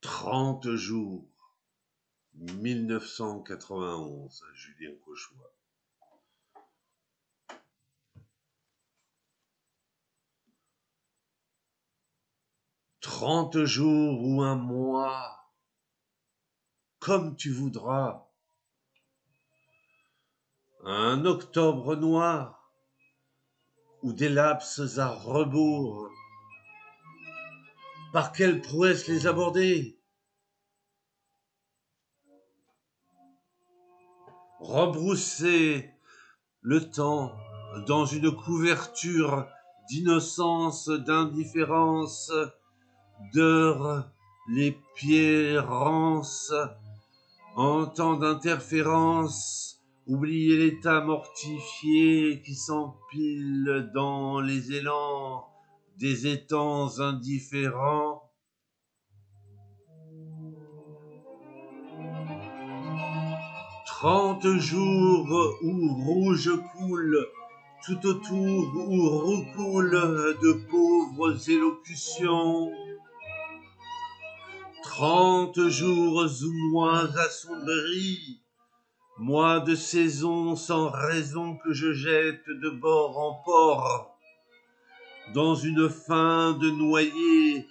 Trente jours, 1991, Julien Cauchois. Trente jours ou un mois, comme tu voudras. Un octobre noir, ou des lapses à rebours. Par quelle prouesse les aborder? Rebrousser le temps dans une couverture d'innocence, d'indifférence, d'heures les pieds rances, en temps d'interférence, oublier l'état mortifié qui s'empile dans les élans des étangs indifférents. Trente jours où rouge coule tout autour où recoule de pauvres élocutions. Trente jours ou mois assombris, mois de saison sans raison que je jette de bord en port, dans une fin de noyer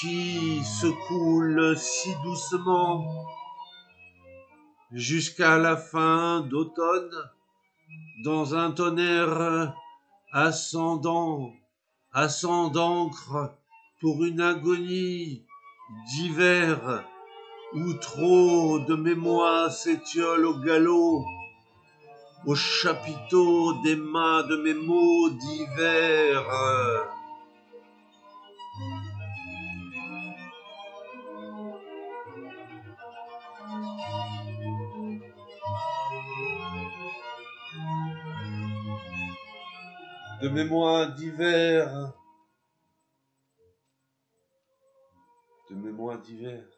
qui se coule si doucement jusqu'à la fin d'automne, dans un tonnerre ascendant, ascendant pour une agonie d'hiver où trop de mémoire s'étiole au galop, au chapiteau des mains de mes mots d'hiver. De mémoire d'hiver de mémoire d'hiver.